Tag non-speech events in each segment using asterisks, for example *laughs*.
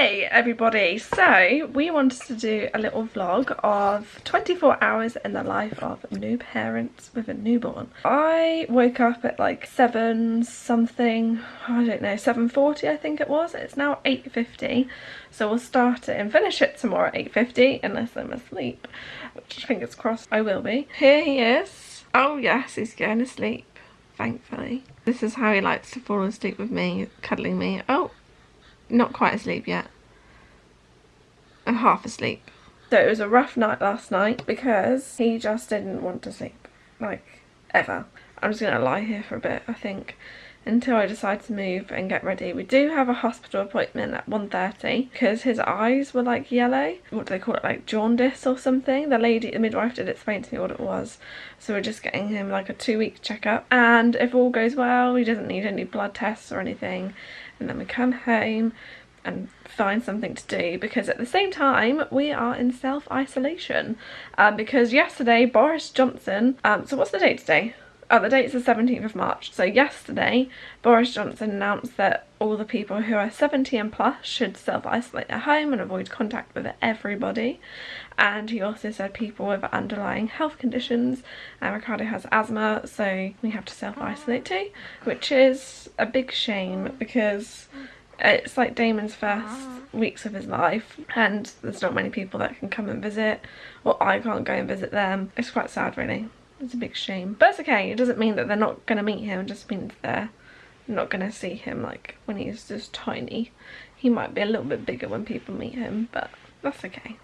Hey everybody, so we wanted to do a little vlog of 24 hours in the life of new parents with a newborn. I woke up at like 7 something, I don't know, 7.40 I think it was. It's now 8.50 so we'll start it and finish it tomorrow at 8.50 unless I'm asleep, which fingers crossed I will be. Here he is. Oh yes, he's going to sleep, thankfully. This is how he likes to fall asleep with me, cuddling me. Oh, not quite asleep yet. I'm half asleep. So it was a rough night last night because he just didn't want to sleep. Like, ever. I'm just going to lie here for a bit, I think, until I decide to move and get ready. We do have a hospital appointment at 1.30 because his eyes were like yellow. What do they call it? Like jaundice or something? The lady, the midwife did explain to me what it was. So we're just getting him like a two week checkup. And if all goes well, he doesn't need any blood tests or anything and then we come home and find something to do because at the same time we are in self-isolation um, because yesterday Boris Johnson, um, so what's the date today? Oh, the date's the 17th of March. So yesterday, Boris Johnson announced that all the people who are 70 and plus should self-isolate at home and avoid contact with everybody. And he also said people with underlying health conditions. And Ricardo has asthma, so we have to self-isolate too, which is a big shame because it's like Damon's first weeks of his life and there's not many people that can come and visit or I can't go and visit them. It's quite sad really. It's a big shame. But it's okay. It doesn't mean that they're not going to meet him. It just means they're not going to see him like when he's just tiny. He might be a little bit bigger when people meet him, but that's okay.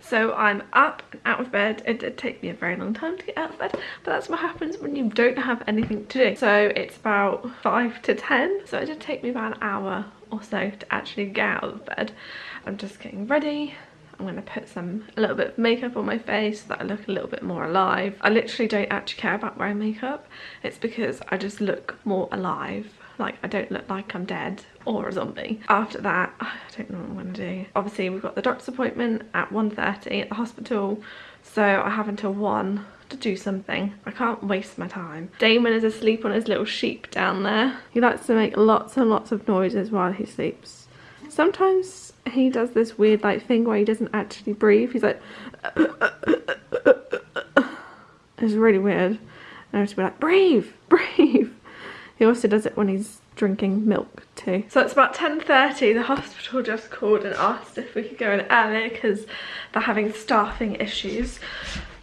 So I'm up and out of bed. It did take me a very long time to get out of bed, but that's what happens when you don't have anything to do. So it's about 5 to 10, so it did take me about an hour or so to actually get out of bed. I'm just getting ready. I'm going to put some a little bit of makeup on my face so that I look a little bit more alive. I literally don't actually care about wearing makeup. It's because I just look more alive. Like I don't look like I'm dead or a zombie. After that, *sighs* I don't know what I'm going to do. Obviously we've got the doctor's appointment at 1.30 at the hospital. So I have until 1 to do something. I can't waste my time. Damon is asleep on his little sheep down there. He likes to make lots and lots of noises while he sleeps. Sometimes he does this weird like thing where he doesn't actually breathe. He's like, *coughs* it's really weird. And I have to be like, breathe, *laughs* breathe. He also does it when he's drinking milk too. So it's about 10.30, the hospital just called and asked if we could go in early because they're having staffing issues.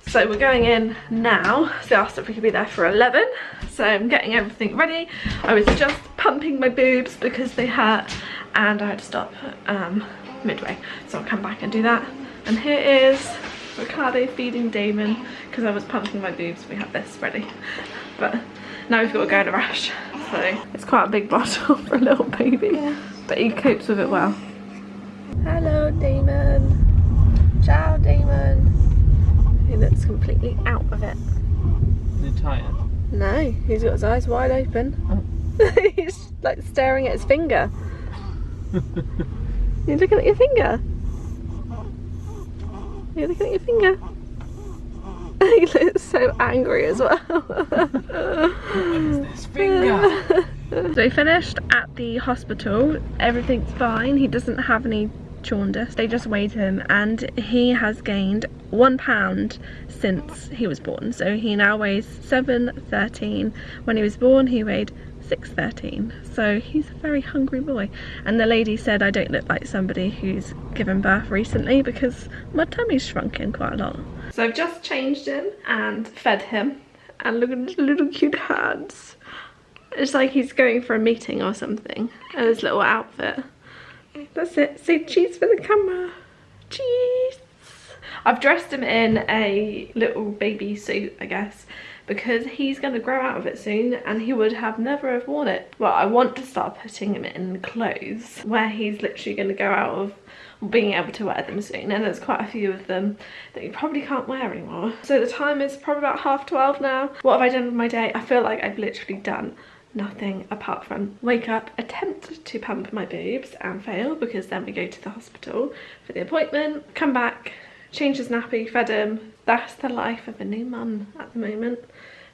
So we're going in now. So they asked if we could be there for 11. So I'm getting everything ready. I was just pumping my boobs because they hurt and I had to stop um, midway. So I'll come back and do that. And here is Ricardo feeding Damon because I was pumping my boobs. We have this ready. But now we've got to go in a rush. So it's quite a big bottle *laughs* for a little baby. Yeah. But he copes with it well. Hello Damon. Ciao Damon. He looks completely out of it. Is he tired? No, he's got his eyes wide open. Oh. *laughs* he's like staring at his finger. *laughs* You're looking at your finger? You're looking at your finger? *laughs* he looks so angry as well. this *laughs* finger? so he finished at the hospital. Everything's fine. He doesn't have any jaundice. They just weighed him and he has gained one pound since he was born. So he now weighs 7.13. When he was born he weighed 6.13 so he's a very hungry boy and the lady said I don't look like somebody who's given birth recently because my tummy's shrunken quite a lot. So I've just changed him and fed him and look at his little cute hands. It's like he's going for a meeting or something and his little outfit. That's it. Say cheese for the camera. Cheese. I've dressed him in a little baby suit, I guess, because he's going to grow out of it soon and he would have never have worn it. Well, I want to start putting him in clothes where he's literally going to go out of being able to wear them soon and there's quite a few of them that you probably can't wear anymore. So the time is probably about half 12 now. What have I done with my day? I feel like I've literally done nothing apart from wake up, attempt to pump my boobs and fail because then we go to the hospital for the appointment, come back, change his nappy, fed him. That's the life of a new mum at the moment.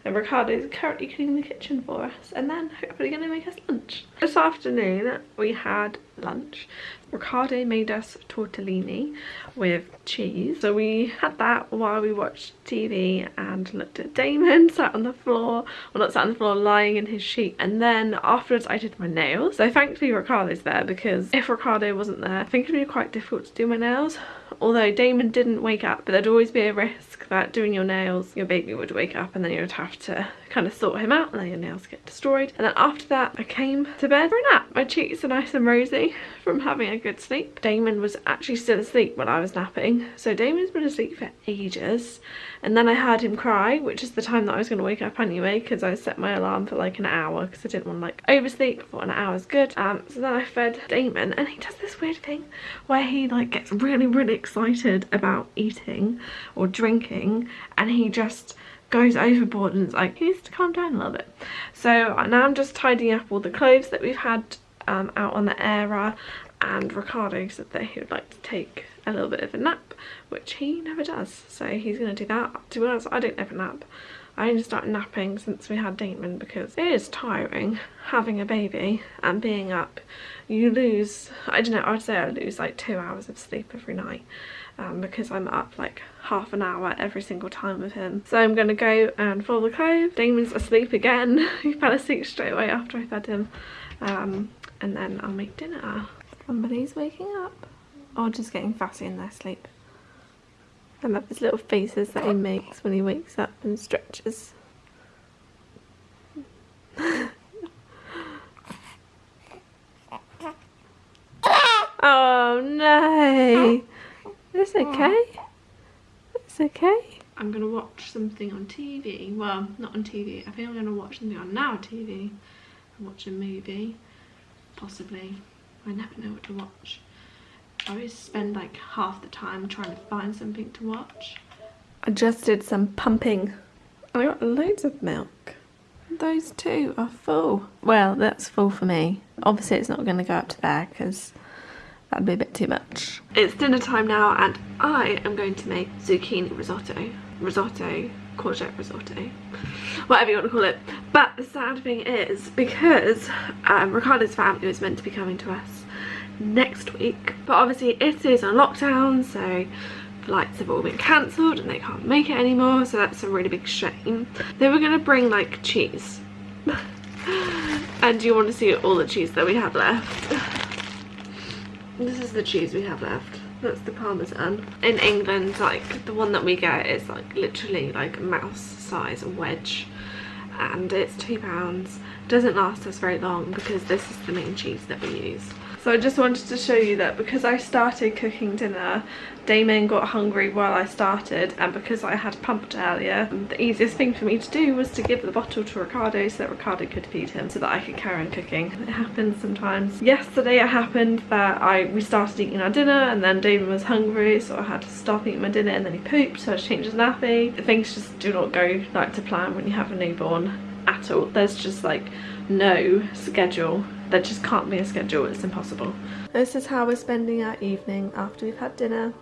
and Ricardo is currently cleaning the kitchen for us and then hopefully going to make us lunch. This afternoon we had lunch. Ricardo made us tortellini with cheese. So we had that while we watched TV and looked at Damon *laughs* sat on the floor, well not sat on the floor, lying in his sheet. And then afterwards I did my nails. So thankfully Ricardo's there because if Ricardo wasn't there, I think it'd be quite difficult to do my nails. Although Damon didn't wake up, but there'd always be a risk that doing your nails, your baby would wake up and then you would have to kind of sort him out and then your nails get destroyed. And then after that, I came to bed for a nap. My cheeks are nice and rosy *laughs* from having a good sleep. Damon was actually still asleep when I was napping. So Damon's been asleep for ages. And then I heard him cry, which is the time that I was going to wake up anyway because I set my alarm for like an hour because I didn't want to like oversleep. Thought an hour is good. Um, so then I fed Damon and he does this weird thing where he like gets really, really excited about eating or drinking and he just goes overboard and it's like he needs to calm down a little bit? So now i'm just tidying up all the clothes that we've had um, out on the era and ricardo said that he would like to take a little bit of a nap which he never does. So he's going to do that. To be honest i don't ever nap I only started napping since we had Damon because it is tiring having a baby and being up. You lose, I don't know, I would say I lose like two hours of sleep every night um, because I'm up like half an hour every single time with him. So I'm going to go and fold the clothes. Damon's asleep again. *laughs* he fell asleep straight away after I fed him. Um, and then I'll make dinner. Somebody's waking up or just getting fussy in their sleep. I love his little faces that he makes when he wakes up and stretches. oh no! It's okay. It's okay. I'm gonna watch something on TV. Well, not on TV. I think I'm gonna watch something on Now TV. Watch a movie. Possibly. I never know what to watch. I always spend like half the time trying to find something to watch. I just did some pumping. I got loads of milk. Those two are full. Well, that's full for me. Obviously it's not going to go up to there because that'd be a bit too much. It's dinner time now and I am going to make zucchini risotto. Risotto, courgette risotto, whatever you want to call it. But the sad thing is, because um, Ricardo's family was meant to be coming to us next week. But obviously it is on lockdown so flights have all been cancelled and they can't make it anymore so that's a really big shame. They were to bring like cheese. *laughs* And you want to see all the cheese that we have left? This is the cheese we have left. That's the parmesan. In england like the one that we get is like literally like mouse size wedge. And it's two pounds. Doesn't last us very long because this is the main cheese that we use so I just wanted to show you that because I started cooking dinner, Damon got hungry while I started and because I had pumped earlier, the easiest thing for me to do was to give the bottle to Ricardo so that Ricardo could feed him so that I could carry on cooking. It happens sometimes. Yesterday it happened that I we started eating our dinner and then Damon was hungry so I had to stop eating my dinner and then he pooped so I changed his nappy. Things just do not go like to plan when you have a newborn at all. There's just like no schedule there just can't be a schedule, it's impossible. This is how we're spending our evening after we've had dinner.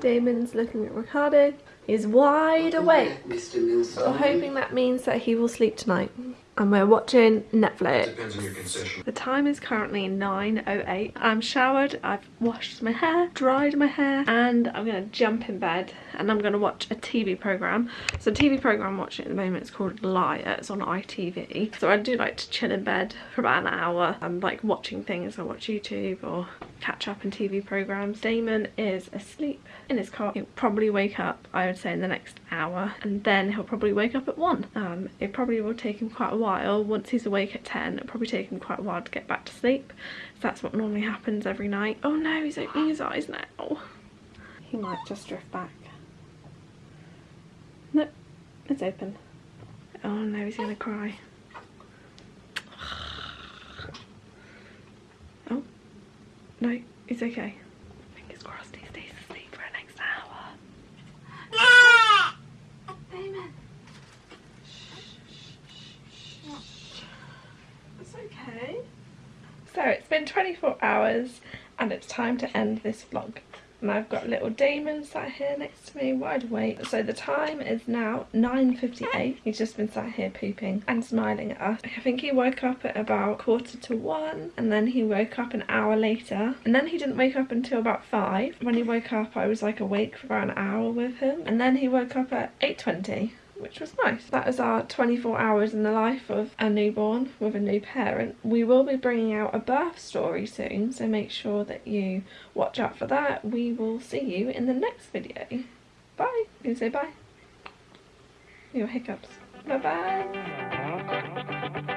Damon's looking at Ricardo. He's wide awake. We're hoping that means that he will sleep tonight and we're watching Netflix. Depends on your concession. The time is currently 9.08. I'm showered, I've washed my hair, dried my hair, and I'm gonna jump in bed and I'm gonna watch a TV program. So the TV program I'm watching at the moment is called Liar, it's on ITV. So I do like to chill in bed for about an hour. I'm like watching things, I watch YouTube or catch up in TV programs. Damon is asleep in his car. He'll probably wake up, I would say in the next hour, and then he'll probably wake up at one. Um, it probably will take him quite a while while. Once he's awake at 10, it'll probably take him quite a while to get back to sleep. So that's what normally happens every night. Oh no, he's opening his eyes now. He might just drift back. Nope, it's open. Oh no, he's gonna cry. Oh, no, it's okay. Fingers crossed he stays asleep for the next hour. Amen. okay. So it's been 24 hours and it's time to end this vlog. And I've got little Damon sat here next to me, wide awake. So the time is now 9.58. He's just been sat here pooping and smiling at us. I think he woke up at about quarter to one and then he woke up an hour later. And then he didn't wake up until about five. When he woke up, I was like awake for about an hour with him. And then he woke up at 8.20 which was nice. That is our 24 hours in the life of a newborn with a new parent. We will be bringing out a birth story soon, so make sure that you watch out for that. We will see you in the next video. Bye. You say bye. Your hiccups. Bye bye.